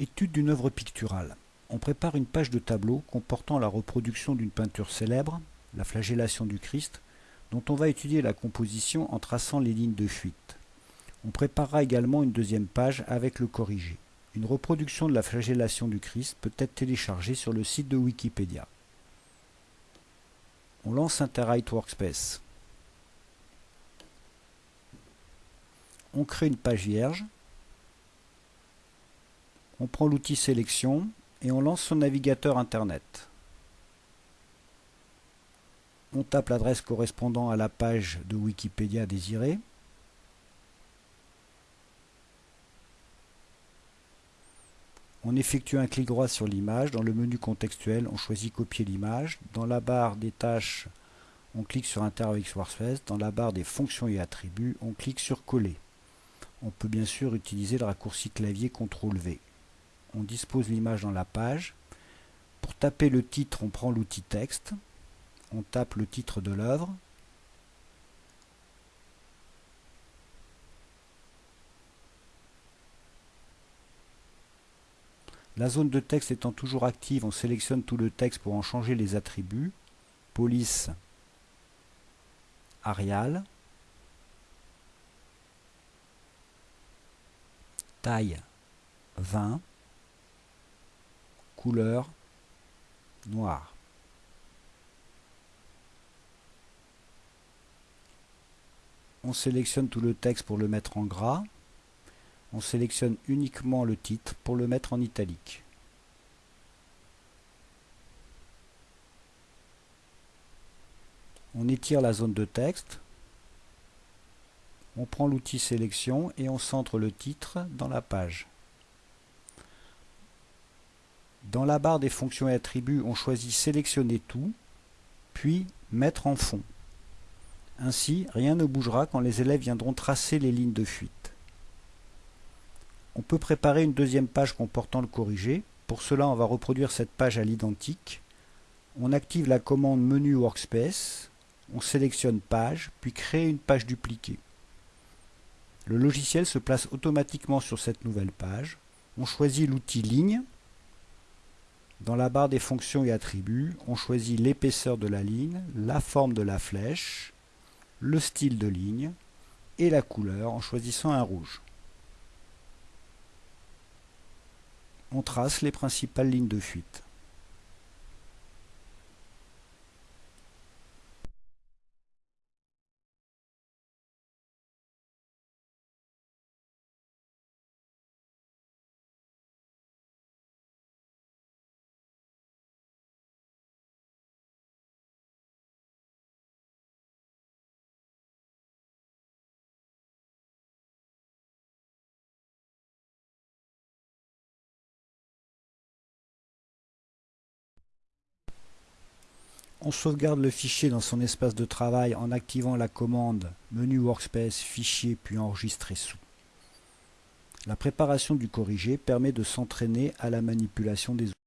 Étude d'une œuvre picturale. On prépare une page de tableau comportant la reproduction d'une peinture célèbre, la flagellation du Christ, dont on va étudier la composition en traçant les lignes de fuite. On préparera également une deuxième page avec le corrigé. Une reproduction de la flagellation du Christ peut être téléchargée sur le site de Wikipédia. On lance Interwrite Workspace. On crée une page vierge on prend l'outil sélection et on lance son navigateur internet. On tape l'adresse correspondant à la page de Wikipédia désirée. On effectue un clic droit sur l'image. Dans le menu contextuel, on choisit copier l'image. Dans la barre des tâches, on clique sur Interwix Workspace. Dans la barre des fonctions et attributs, on clique sur coller. On peut bien sûr utiliser le raccourci clavier CTRL V on dispose l'image dans la page. Pour taper le titre, on prend l'outil texte. On tape le titre de l'œuvre. La zone de texte étant toujours active, on sélectionne tout le texte pour en changer les attributs. Police, Arial, taille 20, couleur noire. On sélectionne tout le texte pour le mettre en gras. On sélectionne uniquement le titre pour le mettre en italique. On étire la zone de texte. On prend l'outil sélection et on centre le titre dans la page. Dans la barre des fonctions et attributs, on choisit sélectionner tout, puis mettre en fond. Ainsi, rien ne bougera quand les élèves viendront tracer les lignes de fuite. On peut préparer une deuxième page comportant le corrigé. Pour cela, on va reproduire cette page à l'identique. On active la commande menu Workspace, on sélectionne page, puis crée une page dupliquée. Le logiciel se place automatiquement sur cette nouvelle page. On choisit l'outil ligne dans la barre des fonctions et attributs, on choisit l'épaisseur de la ligne, la forme de la flèche, le style de ligne et la couleur en choisissant un rouge. On trace les principales lignes de fuite. On sauvegarde le fichier dans son espace de travail en activant la commande menu Workspace, fichier puis enregistrer sous. La préparation du corrigé permet de s'entraîner à la manipulation des outils.